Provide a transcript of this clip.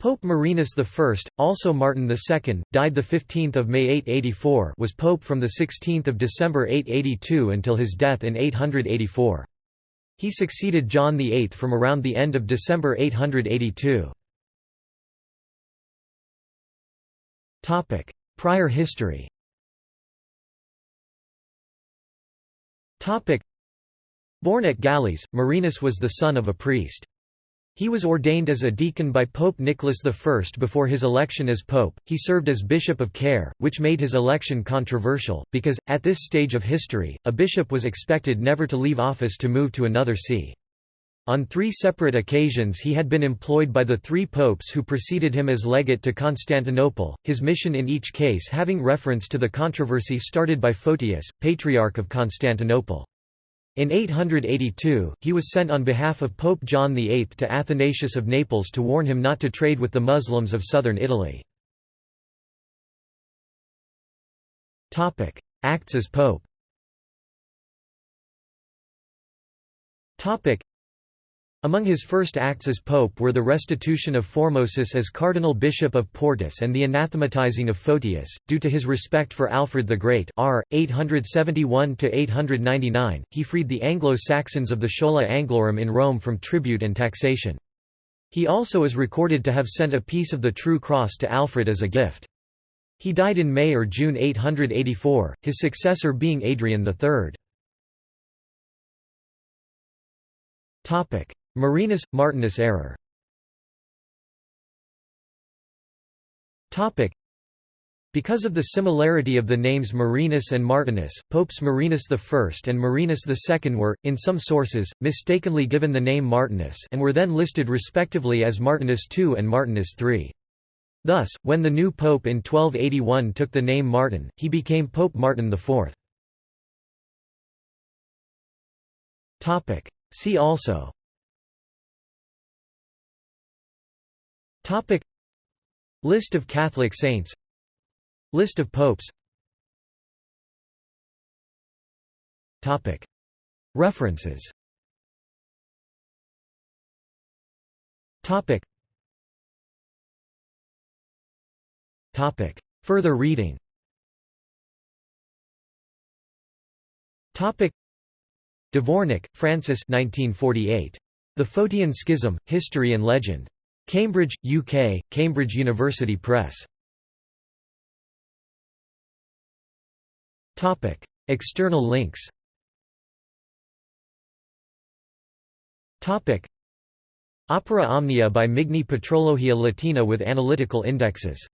Pope Marinus I, also Martin II, died 15 May 884 was pope from 16 December 882 until his death in 884. He succeeded John VIII from around the end of December 882. Prior history Born at Gallese, Marinus was the son of a priest. He was ordained as a deacon by Pope Nicholas I before his election as pope. He served as bishop of Caere, which made his election controversial, because, at this stage of history, a bishop was expected never to leave office to move to another see. On three separate occasions he had been employed by the three popes who preceded him as legate to Constantinople, his mission in each case having reference to the controversy started by Photius, Patriarch of Constantinople. In 882, he was sent on behalf of Pope John VIII to Athanasius of Naples to warn him not to trade with the Muslims of southern Italy. Acts as pope among his first acts as pope were the restitution of Formosus as cardinal bishop of Portus and the anathematizing of Photius, due to his respect for Alfred the Great r. 871–899, he freed the Anglo-Saxons of the Schola Anglorum in Rome from tribute and taxation. He also is recorded to have sent a piece of the True Cross to Alfred as a gift. He died in May or June 884, his successor being Adrian III. Marinus – Martinus error because of the similarity of the names Marinus and Martinus, popes Marinus I and Marinus II were, in some sources, mistakenly given the name Martinus and were then listed respectively as Martinus II and Martinus III. Thus, when the new pope in 1281 took the name Martin, he became Pope Martin IV. See also Topic. List of Catholic saints. List of popes. Topic. References. Topic. Topic. Further reading. Topic. Dvornik, Francis 1948. The Photian Schism, History and Legend. Cambridge, UK, Cambridge University Press. Topic: External links Opera Omnia by Migne Patrologia Latina with analytical indexes